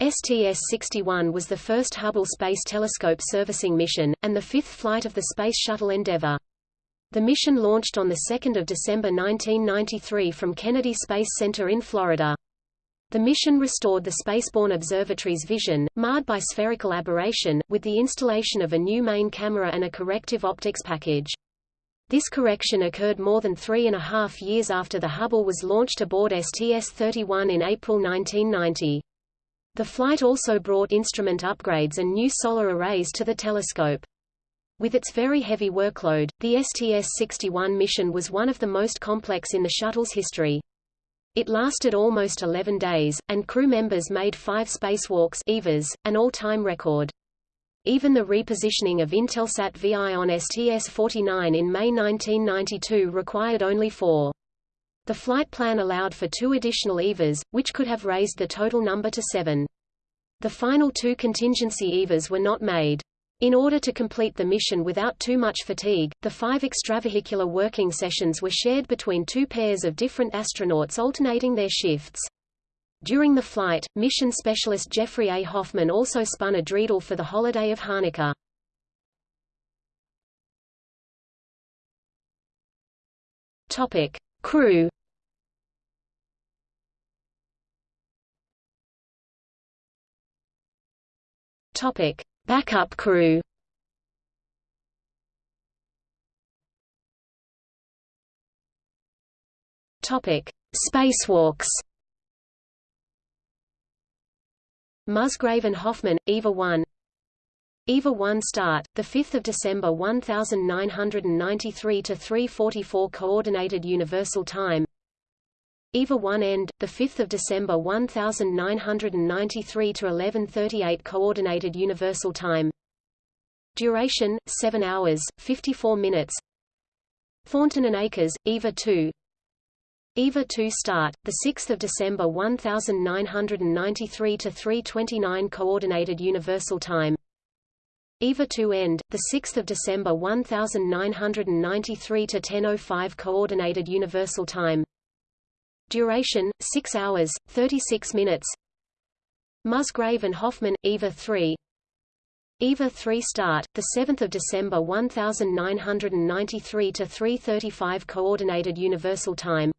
STS-61 was the first Hubble Space Telescope servicing mission, and the fifth flight of the Space Shuttle Endeavour. The mission launched on 2 December 1993 from Kennedy Space Center in Florida. The mission restored the Spaceborne Observatory's vision, marred by spherical aberration, with the installation of a new main camera and a corrective optics package. This correction occurred more than three and a half years after the Hubble was launched aboard STS-31 in April 1990. The flight also brought instrument upgrades and new solar arrays to the telescope. With its very heavy workload, the STS-61 mission was one of the most complex in the shuttle's history. It lasted almost 11 days, and crew members made five spacewalks EVAs, an all-time record. Even the repositioning of Intelsat VI on STS-49 in May 1992 required only four. The flight plan allowed for two additional EVAs, which could have raised the total number to seven. The final two contingency EVAs were not made. In order to complete the mission without too much fatigue, the five extravehicular working sessions were shared between two pairs of different astronauts alternating their shifts. During the flight, mission specialist Jeffrey A. Hoffman also spun a dreidel for the holiday of Hanukkah. Topic. Crew Topic. Backup crew Topic: Spacewalks. Musgrave and Hoffman, EVA 1. EVA 1 start, the 5th of December 1993 to 3:44 coordinated universal time. EVA 1 end, the 5th of December 1993 to 11:38 coordinated universal time. Duration 7 hours 54 minutes. Thornton and Akers, EVA 2. EVA 2 start, 6 December 1993 to 3.29 Coordinated Universal Time. EVA 2 end, 6 December 1993 to 10.05 Coordinated Universal Time. Duration, 6 hours, 36 minutes. Musgrave and Hoffman, EVA 3. EVA 3 start, 7 December 1993 to 3.35 Coordinated Universal Time.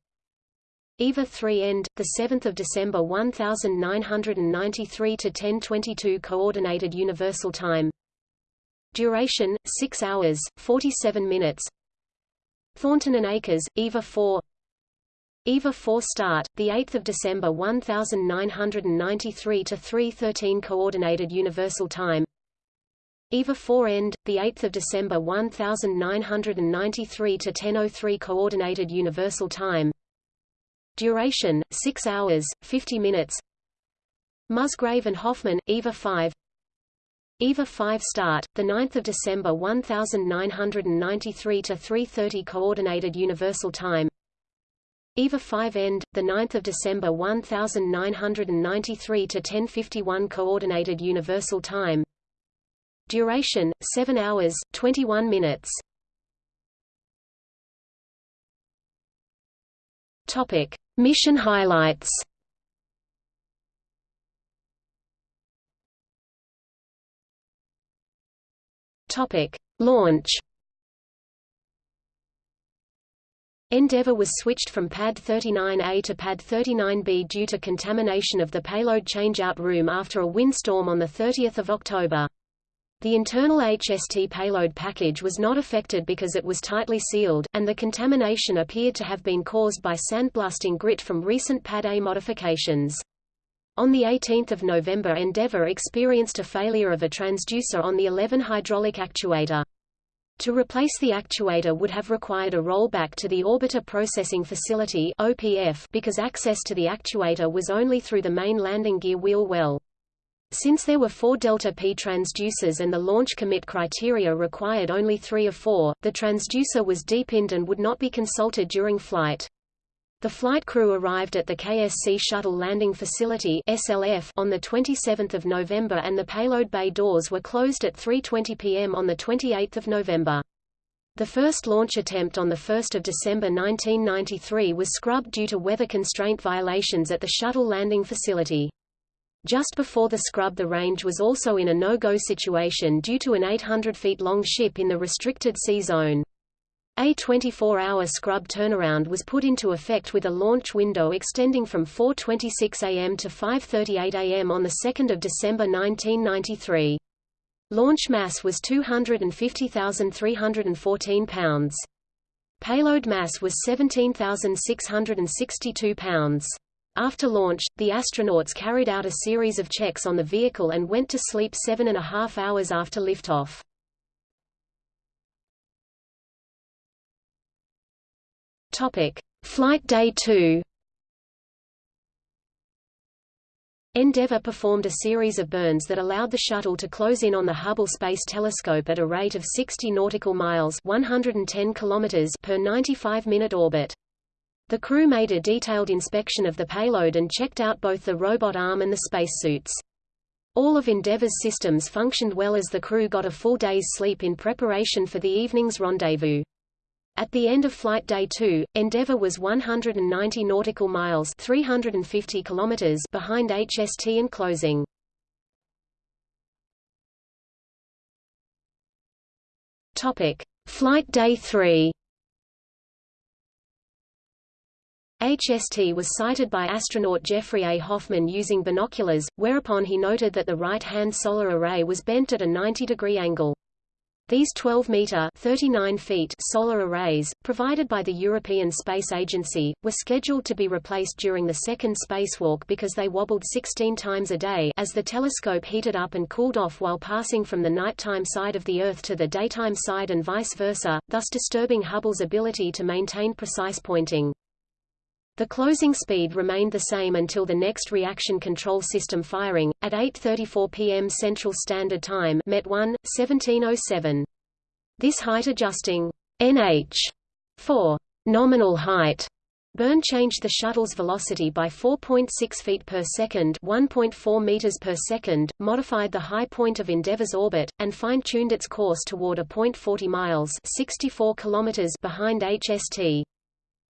EVA 3 end, 7 December 1993 to 10:22 Coordinated Universal Time. Duration 6 hours 47 minutes. Thornton and Akers, EVA 4. EVA 4 start, the 8th of December 1993 to 3:13 Coordinated Universal Time. EVA 4 end, the 8th of December 1993 to 10:03 Coordinated Universal Time. Duration, 6 hours, 50 minutes Musgrave and Hoffman, EVA 5 EVA 5 start, 9 December 1993 to 3.30 Coordinated Universal Time EVA 5 end, 9 December 1993 to 10.51 Coordinated Universal Time Duration, 7 hours, 21 minutes Topic. Mission highlights Topic: Launch. Endeavour was switched from Pad 39A to Pad 39B due to contamination of the payload changeout room after a windstorm on 30 October. The internal HST payload package was not affected because it was tightly sealed, and the contamination appeared to have been caused by sandblasting grit from recent Pad A modifications. On 18 November Endeavour experienced a failure of a transducer on the 11 hydraulic actuator. To replace the actuator would have required a rollback to the Orbiter Processing Facility OPF because access to the actuator was only through the main landing gear wheel well. Since there were four delta-P transducers and the launch commit criteria required only three of four, the transducer was depinned and would not be consulted during flight. The flight crew arrived at the KSC Shuttle Landing Facility SLF on 27 November and the payload bay doors were closed at 3.20 p.m. on 28 November. The first launch attempt on 1 December 1993 was scrubbed due to weather constraint violations at the shuttle landing facility. Just before the scrub the range was also in a no-go situation due to an 800 feet long ship in the restricted sea zone. A 24-hour scrub turnaround was put into effect with a launch window extending from 4.26 am to 5.38 am on 2 December 1993. Launch mass was 250,314 pounds. Payload mass was 17,662 pounds. After launch, the astronauts carried out a series of checks on the vehicle and went to sleep seven and a half hours after liftoff. Topic: Flight Day 2. Endeavour performed a series of burns that allowed the shuttle to close in on the Hubble Space Telescope at a rate of 60 nautical miles (110 kilometers) per 95-minute orbit. The crew made a detailed inspection of the payload and checked out both the robot arm and the spacesuits. All of Endeavour's systems functioned well as the crew got a full day's sleep in preparation for the evening's rendezvous. At the end of Flight Day 2, Endeavour was 190 nautical miles 350 kilometers behind HST and closing. Topic: Flight Day 3. HST was sighted by astronaut Jeffrey A. Hoffman using binoculars, whereupon he noted that the right-hand solar array was bent at a 90-degree angle. These 12-meter (39 feet) solar arrays, provided by the European Space Agency, were scheduled to be replaced during the second spacewalk because they wobbled 16 times a day as the telescope heated up and cooled off while passing from the nighttime side of the Earth to the daytime side and vice versa, thus disturbing Hubble's ability to maintain precise pointing. The closing speed remained the same until the next reaction control system firing, at 8.34 p.m. Central Standard Time Met 1, 1707. This height-adjusting NH for nominal height burn changed the shuttle's velocity by 4.6 feet per second 1.4 meters per second, modified the high point of Endeavour's orbit, and fine-tuned its course toward a point 40 miles 64 kilometers behind HST.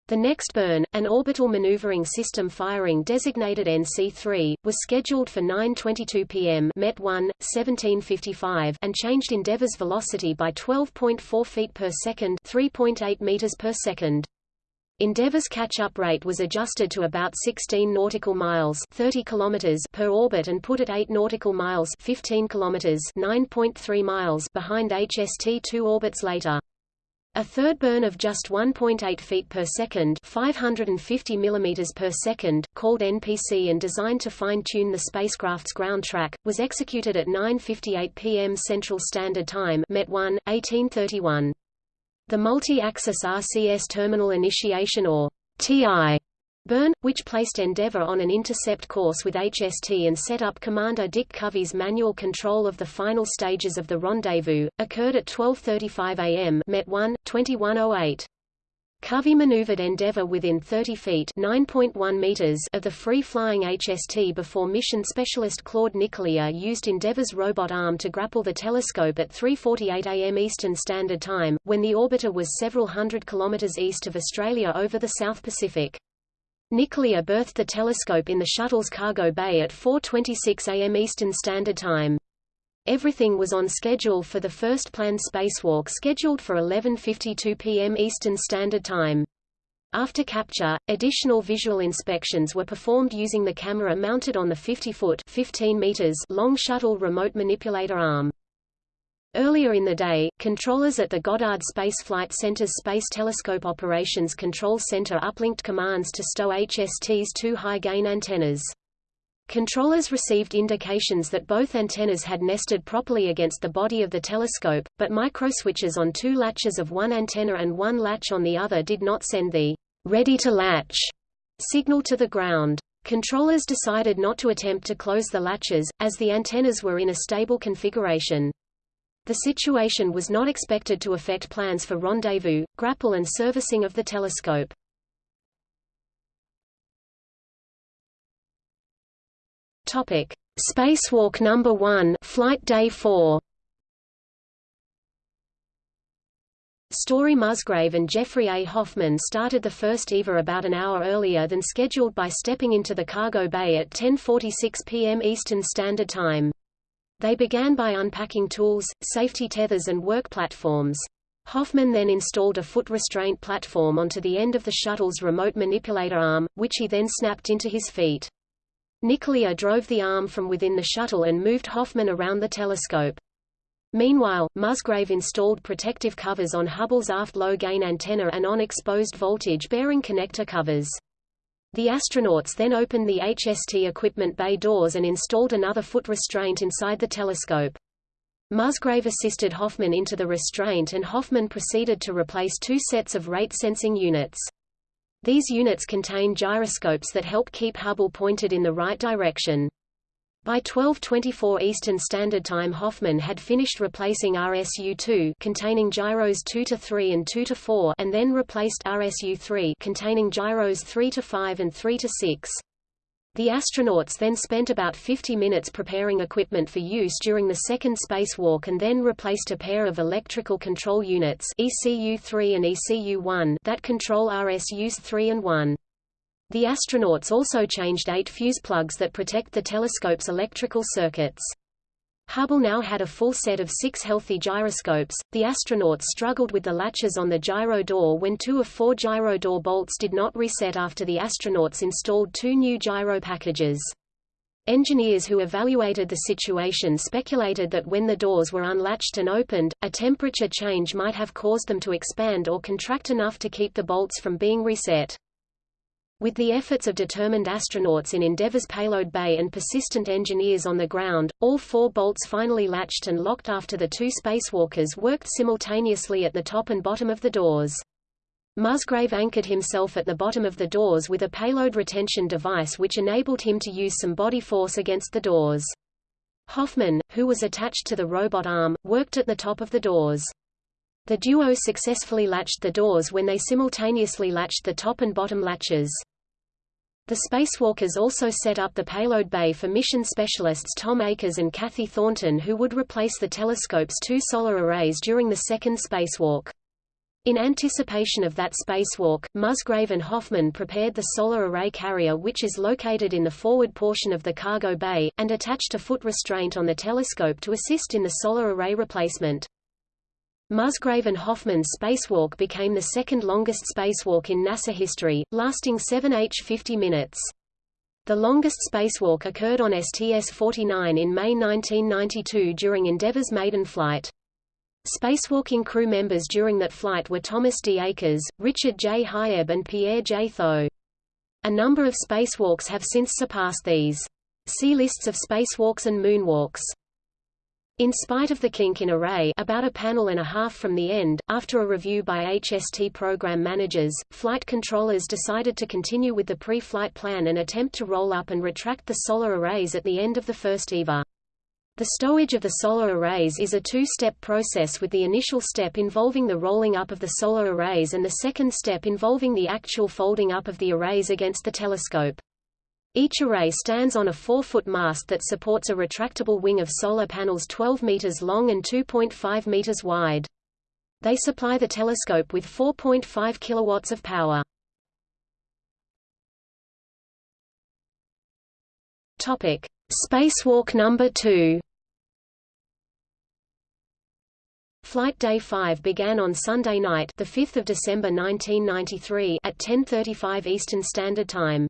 The next burn, an orbital maneuvering system firing designated NC-3, was scheduled for 9.22 pm Met 1, 1755 and changed Endeavour's velocity by 12.4 feet per second 3.8 meters per second. Endeavour's catch-up rate was adjusted to about 16 nautical miles 30 kilometers per orbit and put at 8 nautical miles 15 kilometers 9.3 miles behind HST two orbits later. A third burn of just 1.8 feet per second 550 mm per second, called NPC and designed to fine-tune the spacecraft's ground track, was executed at 9.58 p.m. Central Standard Time Met 1, 1831. The multi-axis RCS Terminal Initiation or TI Burn, which placed Endeavour on an intercept course with HST and set up Commander Dick Covey's manual control of the final stages of the rendezvous, occurred at 12.35 am Met 1, 2108. Covey maneuvered Endeavour within 30 feet (9.1 meters) of the free-flying HST before mission specialist Claude Nicollier used Endeavour's robot arm to grapple the telescope at 3.48 am Eastern Standard Time, when the orbiter was several hundred kilometers east of Australia over the South Pacific. Nicollier berthed the telescope in the shuttle's cargo bay at 4.26 am Eastern Standard Time. Everything was on schedule for the first planned spacewalk scheduled for 11.52 p.m. Eastern Standard Time. After capture, additional visual inspections were performed using the camera mounted on the 50-foot long shuttle remote manipulator arm. Earlier in the day, controllers at the Goddard Space Flight Center's Space Telescope Operations Control Center uplinked commands to stow HST's two high-gain antennas. Controllers received indications that both antennas had nested properly against the body of the telescope, but microswitches on two latches of one antenna and one latch on the other did not send the ready to latch signal to the ground. Controllers decided not to attempt to close the latches, as the antennas were in a stable configuration. The situation was not expected to affect plans for rendezvous, grapple and servicing of the telescope. Topic: Spacewalk number 1, flight day 4. Story Musgrave and Jeffrey A. Hoffman started the first EVA about an hour earlier than scheduled by stepping into the cargo bay at 10.46 p.m. Eastern Standard Time. They began by unpacking tools, safety tethers and work platforms. Hoffman then installed a foot restraint platform onto the end of the shuttle's remote manipulator arm, which he then snapped into his feet. Nicollier drove the arm from within the shuttle and moved Hoffman around the telescope. Meanwhile, Musgrave installed protective covers on Hubble's aft low-gain antenna and on exposed voltage-bearing connector covers. The astronauts then opened the HST equipment bay doors and installed another foot restraint inside the telescope. Musgrave assisted Hoffman into the restraint and Hoffman proceeded to replace two sets of rate-sensing units. These units contain gyroscopes that help keep Hubble pointed in the right direction. By 12:24 Eastern Standard Time Hoffman had finished replacing RSU-2 containing gyros 2 to 3 and 2 to 4 and then replaced RSU-3 containing gyros 3 to 5 and 3 to 6. The astronauts then spent about 50 minutes preparing equipment for use during the second spacewalk and then replaced a pair of electrical control units ECU-3 and ECU-1 that control RSUs 3 and 1. The astronauts also changed eight fuse plugs that protect the telescope's electrical circuits. Hubble now had a full set of six healthy gyroscopes. The astronauts struggled with the latches on the gyro door when two of four gyro door bolts did not reset after the astronauts installed two new gyro packages. Engineers who evaluated the situation speculated that when the doors were unlatched and opened, a temperature change might have caused them to expand or contract enough to keep the bolts from being reset. With the efforts of determined astronauts in Endeavour's payload bay and persistent engineers on the ground, all four bolts finally latched and locked after the two spacewalkers worked simultaneously at the top and bottom of the doors. Musgrave anchored himself at the bottom of the doors with a payload retention device which enabled him to use some body force against the doors. Hoffman, who was attached to the robot arm, worked at the top of the doors. The duo successfully latched the doors when they simultaneously latched the top and bottom latches. The spacewalkers also set up the payload bay for mission specialists Tom Akers and Kathy Thornton who would replace the telescope's two solar arrays during the second spacewalk. In anticipation of that spacewalk, Musgrave and Hoffman prepared the solar array carrier which is located in the forward portion of the cargo bay, and attached a foot restraint on the telescope to assist in the solar array replacement. Musgrave and Hoffman's spacewalk became the second longest spacewalk in NASA history, lasting 7h 50 minutes. The longest spacewalk occurred on STS-49 in May 1992 during Endeavour's maiden flight. Spacewalking crew members during that flight were Thomas D. Akers, Richard J. Hieb and Pierre J. Thuot. A number of spacewalks have since surpassed these. See lists of spacewalks and moonwalks. In spite of the kink in array about a panel and a half from the end, after a review by HST program managers, flight controllers decided to continue with the pre-flight plan and attempt to roll up and retract the solar arrays at the end of the first EVA. The stowage of the solar arrays is a two-step process with the initial step involving the rolling up of the solar arrays and the second step involving the actual folding up of the arrays against the telescope. Each array stands on a 4-foot mast that supports a retractable wing of solar panels 12 meters long and 2.5 meters wide. They supply the telescope with 4.5 kilowatts of power. Topic: Spacewalk number 2. Flight Day 5 began on Sunday night, the 5th of December 1993 at 10:35 Eastern Standard Time.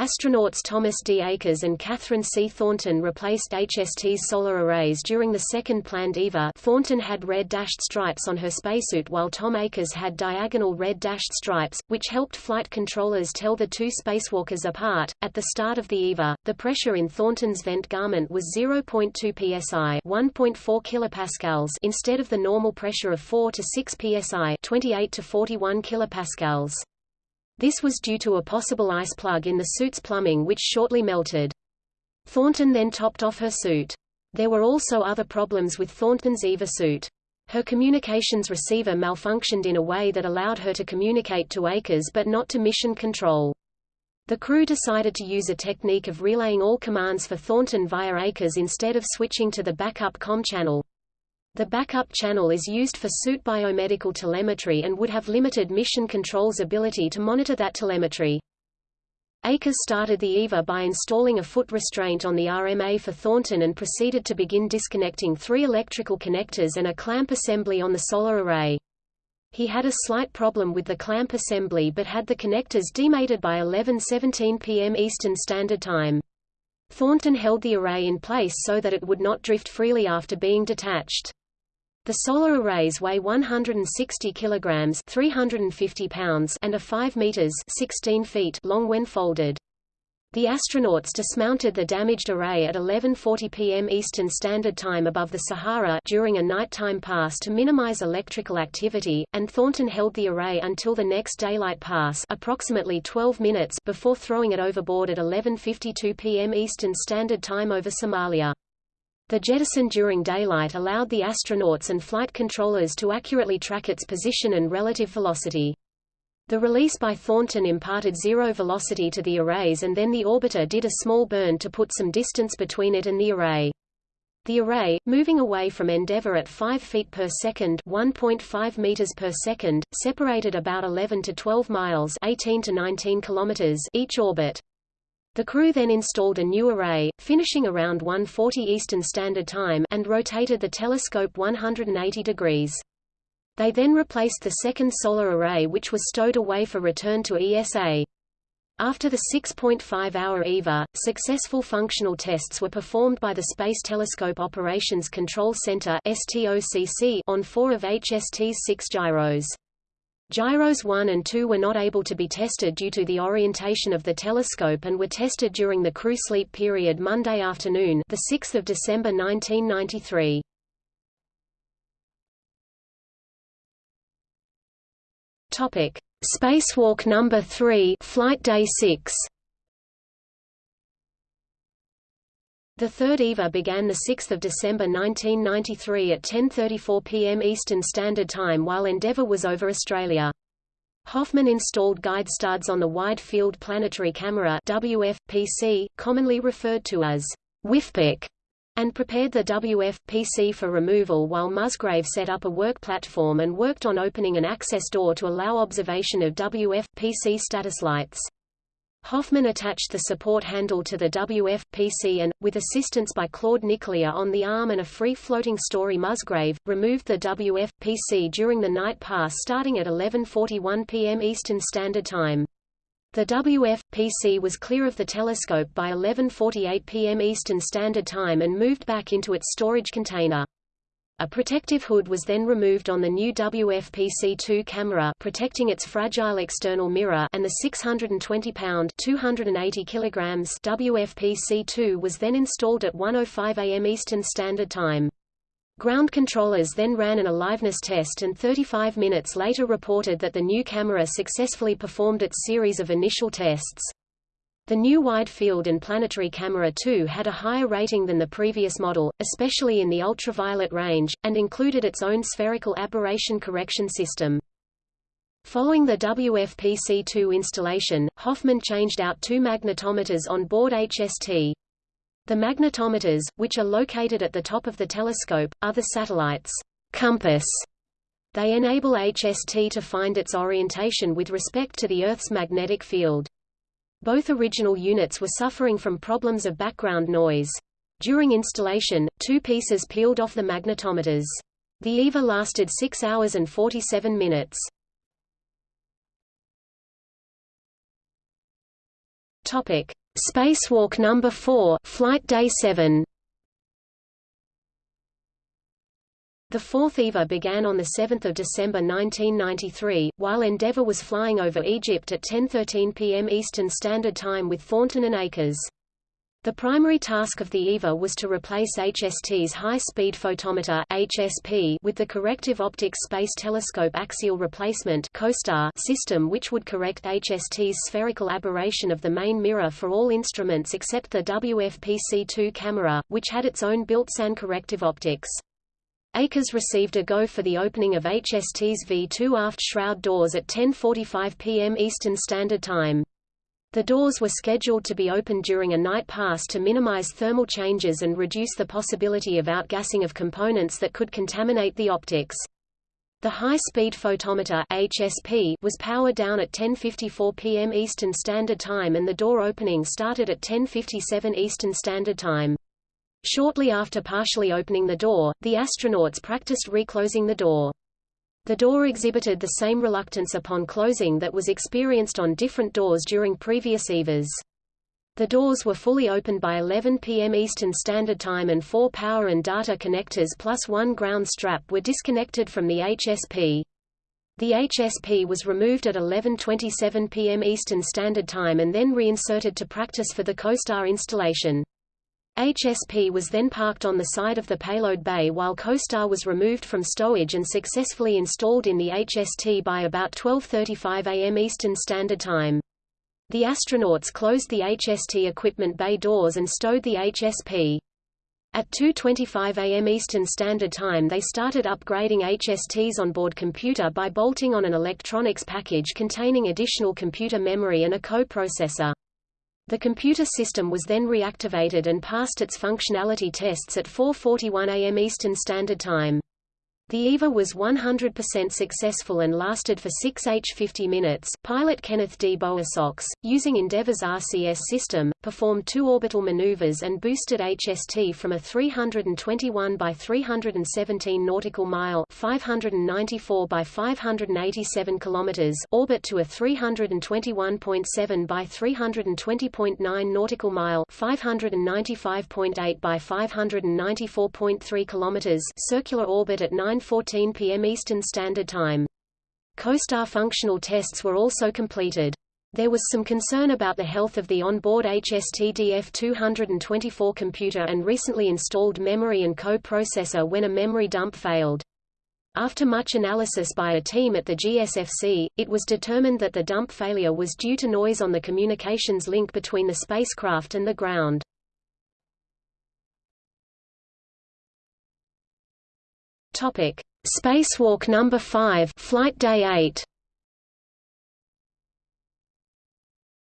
Astronauts Thomas D. Akers and Catherine C. Thornton replaced HST's solar arrays during the second planned EVA Thornton had red dashed stripes on her spacesuit while Tom Akers had diagonal red dashed stripes, which helped flight controllers tell the two spacewalkers apart. At the start of the EVA, the pressure in Thornton's vent garment was 0.2 psi 1.4 kilopascals instead of the normal pressure of 4 to 6 psi 28 to 41 kilopascals. This was due to a possible ice plug in the suit's plumbing which shortly melted. Thornton then topped off her suit. There were also other problems with Thornton's EVA suit. Her communications receiver malfunctioned in a way that allowed her to communicate to Akers but not to mission control. The crew decided to use a technique of relaying all commands for Thornton via Akers instead of switching to the backup com channel. The backup channel is used for suit biomedical telemetry and would have limited mission control's ability to monitor that telemetry. Akers started the EVA by installing a foot restraint on the RMA for Thornton and proceeded to begin disconnecting three electrical connectors and a clamp assembly on the solar array. He had a slight problem with the clamp assembly but had the connectors demated by 11:17 p.m. Eastern Standard Time. Thornton held the array in place so that it would not drift freely after being detached. The solar arrays weigh 160 kilograms, 350 pounds, and are 5 meters, 16 feet long when folded. The astronauts dismounted the damaged array at 11:40 p.m. Eastern Standard Time above the Sahara during a nighttime pass to minimize electrical activity, and Thornton held the array until the next daylight pass, approximately 12 minutes before throwing it overboard at 11:52 p.m. Eastern Standard Time over Somalia. The jettison during daylight allowed the astronauts and flight controllers to accurately track its position and relative velocity. The release by Thornton imparted zero velocity to the arrays and then the orbiter did a small burn to put some distance between it and the array. The array, moving away from Endeavour at 5 feet per second, 1.5 meters per second, separated about 11 to 12 miles, 18 to 19 kilometers each orbit. The crew then installed a new array, finishing around 1:40 Eastern Standard Time, and rotated the telescope 180 degrees. They then replaced the second solar array which was stowed away for return to ESA. After the 6.5-hour EVA, successful functional tests were performed by the Space Telescope Operations Control Center on four of HST's six gyros. Gyros 1 and 2 were not able to be tested due to the orientation of the telescope and were tested during the crew sleep period Monday afternoon, the 6th of December 1993. Topic: Spacewalk number 3, flight day 6. The third EVA began 6 December 1993 at 10.34 p.m. Eastern Standard Time while Endeavour was over Australia. Hoffman installed guide studs on the Wide Field Planetary Camera WF-PC, commonly referred to as WFPC, and prepared the WF-PC for removal while Musgrave set up a work platform and worked on opening an access door to allow observation of WF-PC status lights. Hoffman attached the support handle to the WF-PC and, with assistance by Claude Nicollier on the arm and a free-floating story Musgrave, removed the WF-PC during the night pass starting at 11.41 p.m. Eastern Standard Time. The WF-PC was clear of the telescope by 11.48 p.m. Eastern Standard Time and moved back into its storage container. A protective hood was then removed on the new WF-PC-2 camera protecting its fragile external mirror and the 620-pound (280 kilograms) WF-PC-2 was then installed at 1.05 am Eastern Standard Time. Ground controllers then ran an aliveness test and 35 minutes later reported that the new camera successfully performed its series of initial tests. The new Wide Field and Planetary Camera 2 had a higher rating than the previous model, especially in the ultraviolet range, and included its own spherical aberration correction system. Following the WFPC-2 installation, Hoffman changed out two magnetometers on board HST. The magnetometers, which are located at the top of the telescope, are the satellite's compass. They enable HST to find its orientation with respect to the Earth's magnetic field. Both original units were suffering from problems of background noise. During installation, two pieces peeled off the magnetometers. The EVA lasted 6 hours and 47 minutes. Topic: Spacewalk number 4, flight day 7. The fourth EVA began on 7 December 1993, while Endeavour was flying over Egypt at 10.13 p.m. Eastern Standard Time with Thornton and Akers. The primary task of the EVA was to replace HST's High-Speed Photometer HSP with the Corrective Optics Space Telescope Axial Replacement system which would correct HST's spherical aberration of the main mirror for all instruments except the WFPC-2 camera, which had its own built-in corrective optics. Akers received a go for the opening of HST's V2 aft shroud doors at 10.45 p.m. Eastern Standard Time. The doors were scheduled to be opened during a night pass to minimize thermal changes and reduce the possibility of outgassing of components that could contaminate the optics. The high-speed photometer HSP was powered down at 10:54 p.m. Eastern Standard Time and the door opening started at 10:57 Eastern Standard Time. Shortly after partially opening the door, the astronauts practiced reclosing the door. The door exhibited the same reluctance upon closing that was experienced on different doors during previous EVAs. The doors were fully opened by 11 p.m. Eastern Standard Time and four power and data connectors plus one ground strap were disconnected from the HSP. The HSP was removed at 11.27 p.m. Eastern Standard Time and then reinserted to practice for the COSTAR installation. HSP was then parked on the side of the payload bay while COSTAR was removed from stowage and successfully installed in the HST by about 12.35 am Eastern Standard Time. The astronauts closed the HST equipment bay doors and stowed the HSP. At 2.25 am Eastern Standard Time they started upgrading HST's onboard computer by bolting on an electronics package containing additional computer memory and a co-processor. The computer system was then reactivated and passed its functionality tests at 4.41 am Eastern Standard Time. The EVA was 100% successful and lasted for 6 H50 minutes. Pilot Kenneth D. Bowersox, using Endeavour's RCS system, performed two orbital maneuvers and boosted HST from a 321 by 317 nautical mile (594 by 587 kilometers) orbit to a 321.7 by 320.9 nautical mile (595.8 by 594.3 kilometers) circular orbit at 9 9.14 p.m. Eastern Standard Time. COSTAR functional tests were also completed. There was some concern about the health of the onboard HST-DF224 computer and recently installed memory and co-processor when a memory dump failed. After much analysis by a team at the GSFC, it was determined that the dump failure was due to noise on the communications link between the spacecraft and the ground. Topic: Spacewalk number 5, flight day 8.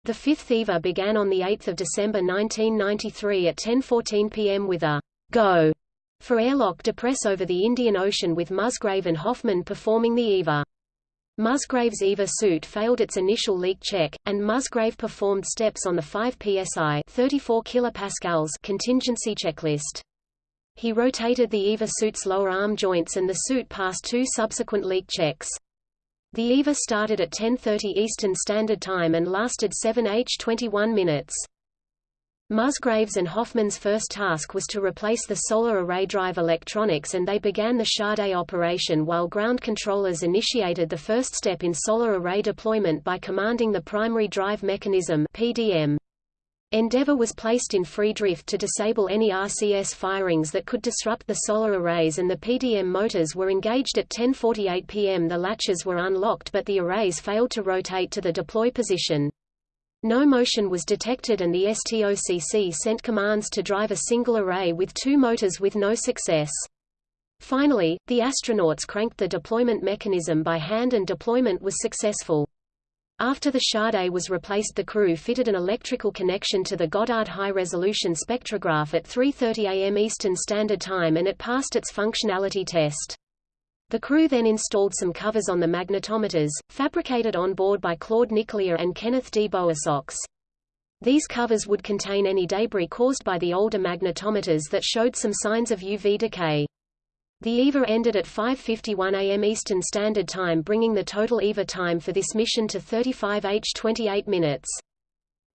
The fifth EVA began on 8 December 1993 at 10.14 pm with a «go» for airlock depress over the Indian Ocean with Musgrave and Hoffman performing the EVA. Musgrave's EVA suit failed its initial leak check, and Musgrave performed steps on the 5 psi 34 kilopascals contingency checklist. He rotated the EVA suit's lower arm joints and the suit passed two subsequent leak checks. The EVA started at 10.30 Eastern Standard Time and lasted 7h21 minutes. Musgraves and Hoffman's first task was to replace the solar array drive electronics and they began the Shade operation while ground controllers initiated the first step in solar array deployment by commanding the primary drive mechanism PDM. Endeavour was placed in free drift to disable any RCS firings that could disrupt the solar arrays and the PDM motors were engaged at 10.48 pm the latches were unlocked but the arrays failed to rotate to the deploy position. No motion was detected and the STOCC sent commands to drive a single array with two motors with no success. Finally, the astronauts cranked the deployment mechanism by hand and deployment was successful. After the Shade was replaced the crew fitted an electrical connection to the Goddard high-resolution spectrograph at 3.30 am Eastern Standard Time and it passed its functionality test. The crew then installed some covers on the magnetometers, fabricated on board by Claude Nicollier and Kenneth D. Bowersox. These covers would contain any debris caused by the older magnetometers that showed some signs of UV decay. The EVA ended at 5.51 am Eastern Standard Time bringing the total EVA time for this mission to 35 h 28 minutes.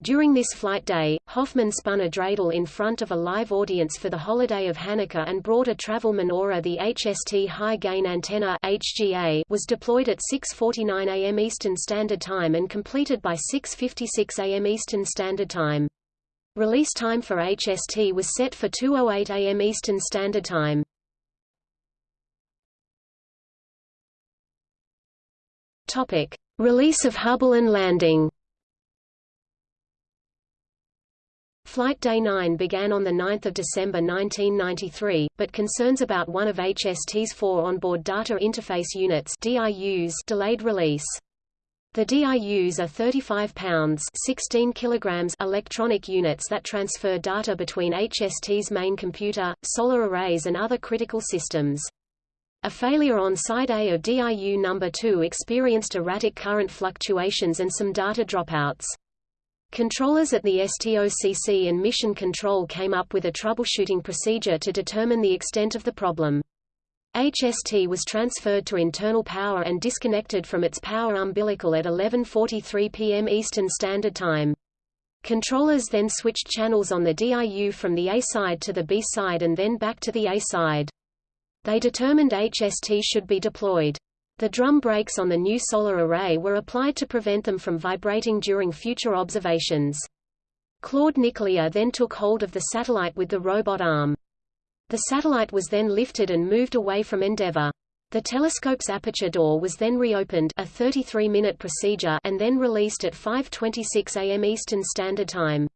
During this flight day, Hoffman spun a dreidel in front of a live audience for the holiday of Hanukkah and brought a travel menorah the HST High Gain Antenna HGA was deployed at 6.49 am Eastern Standard Time and completed by 6.56 am Eastern Standard Time. Release time for HST was set for 2.08 am Eastern Standard Time. Topic: Release of Hubble and landing. Flight Day 9 began on 9 December 1993, but concerns about one of HST's four onboard data interface units DIUs delayed release. The DIUs are 35 pounds 16 kilograms electronic units that transfer data between HST's main computer, solar arrays and other critical systems. A failure on side A of DIU number 2 experienced erratic current fluctuations and some data dropouts. Controllers at the STOCC and Mission Control came up with a troubleshooting procedure to determine the extent of the problem. HST was transferred to internal power and disconnected from its power umbilical at 11.43 p.m. Eastern Standard Time. Controllers then switched channels on the DIU from the A side to the B side and then back to the A side. They determined HST should be deployed. The drum brakes on the new solar array were applied to prevent them from vibrating during future observations. Claude Nicollier then took hold of the satellite with the robot arm. The satellite was then lifted and moved away from Endeavour. The telescope's aperture door was then reopened a 33-minute procedure and then released at 5.26 am Eastern Standard Time.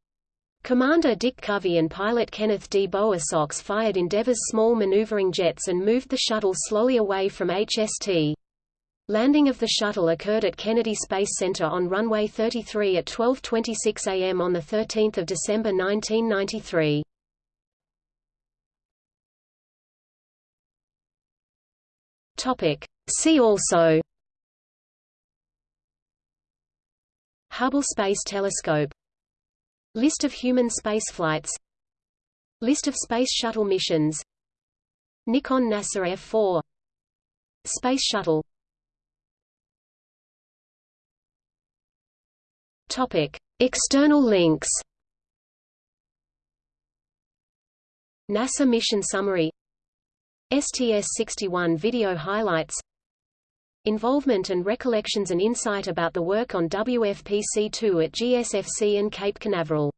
Commander Dick Covey and pilot Kenneth D. Bowersox fired Endeavour's small maneuvering jets and moved the shuttle slowly away from HST. Landing of the shuttle occurred at Kennedy Space Center on runway 33 at 12:26 a.m. on the 13th of December 1993. Topic: See also Hubble Space Telescope List of human spaceflights List of Space Shuttle missions Nikon NASA F4 Space Shuttle Topic: External links. NASA mission summary. STS-61 video highlights. Involvement and recollections and insight about the work on WFPC-2 at GSFC and Cape Canaveral.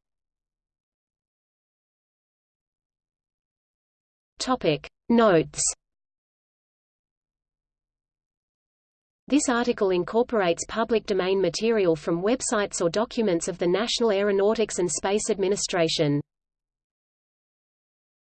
Topic: Notes. This article incorporates public domain material from websites or documents of the National Aeronautics and Space Administration.